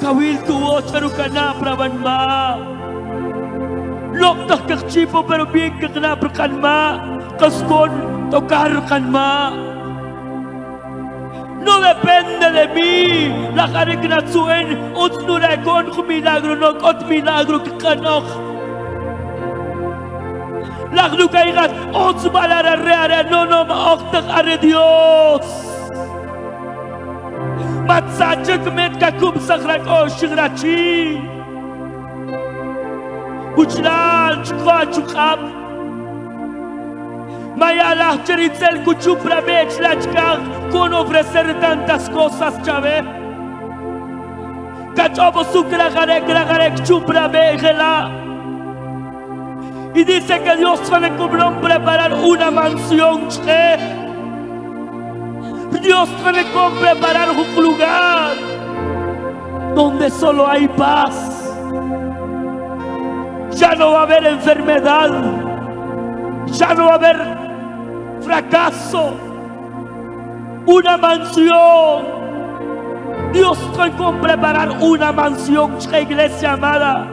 kawil tuwo oh, charu kana praban ma. Lok tak kak chipo pero bien kak ma. Kaskon tokar kan ma. No depende de mi. Kan la kare kna tsuen ot ku milagro no ot milagro kak kanok Lagdu kaya kat, Otsu balara reare, Nonom oktak are Dios. Matsachak met kakum sakrak o shigrachi. Uchlal chukwa chukab. Mayala Cheritzel Cuchupra Bechlachkar con ofrecer tantas cosas, Chave. Cachobo Sucra Garek Garek Chupra Bejela. Y dice que Dios tiene como preparar una mansión, Che. Dios como preparar un lugar donde solo hay paz. Ya no va a haber enfermedad. Ya no va a haber fracaso, una mansión. Dios con preparar una mansión, iglesia amada.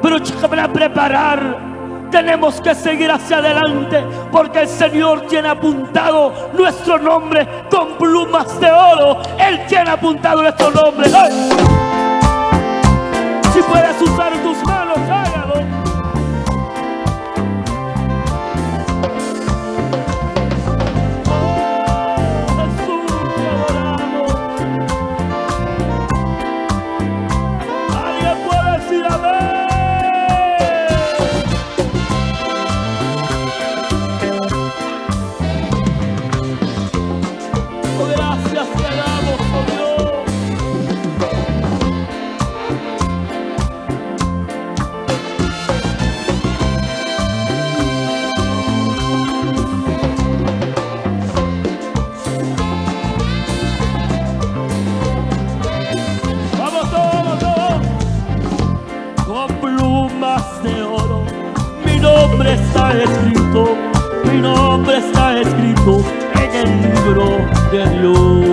Pero para preparar tenemos que seguir hacia adelante porque el Señor tiene apuntado nuestro nombre con plumas de oro. Él tiene apuntado nuestro nombre. Si puedes usar tus manos, está escrito, mi nombre está escrito en el libro de Dios.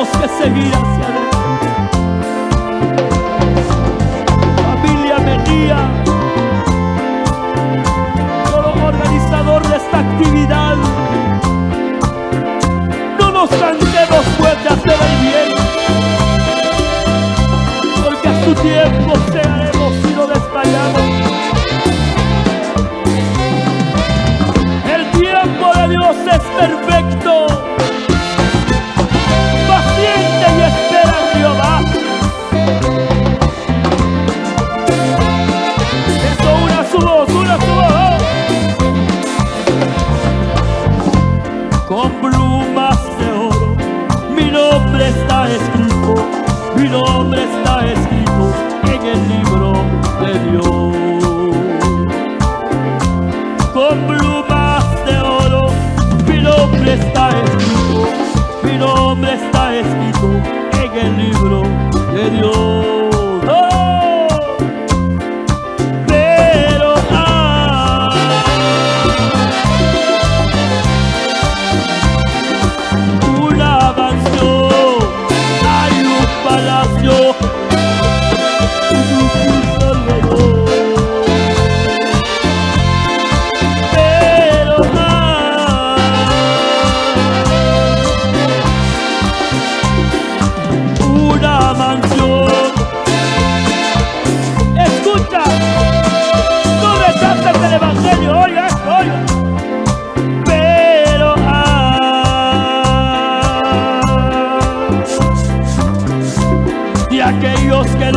Tenemos que seguir hacia adelante. En el libro de Dios.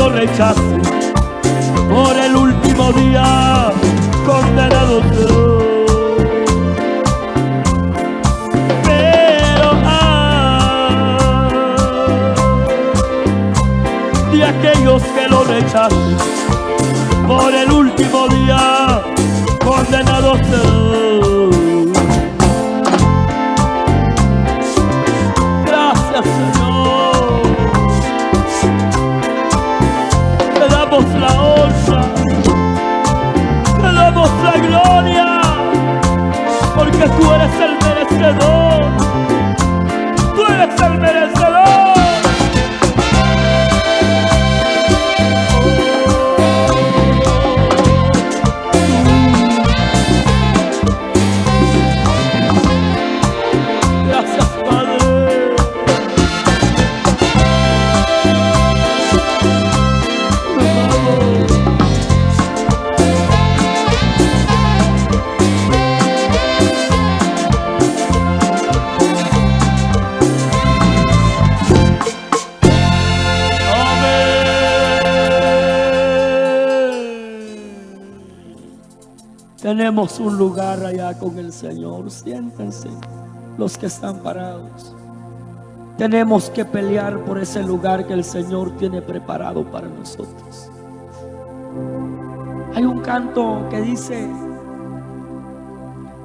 Rechace. Por el último día, condenado será. Pero ah, de aquellos que lo rechacen, por el último día, condenado será. Porque tú eres el merecedor. Tú eres el merecedor. Tenemos un lugar allá con el Señor. Siéntense los que están parados. Tenemos que pelear por ese lugar que el Señor tiene preparado para nosotros. Hay un canto que dice,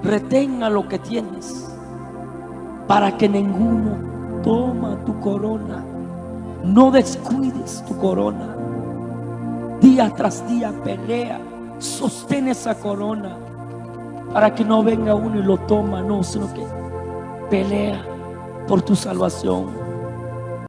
retenga lo que tienes para que ninguno toma tu corona. No descuides tu corona. Día tras día pelea, sostén esa corona para que no venga uno y lo toma, no, sino que pelea por tu salvación.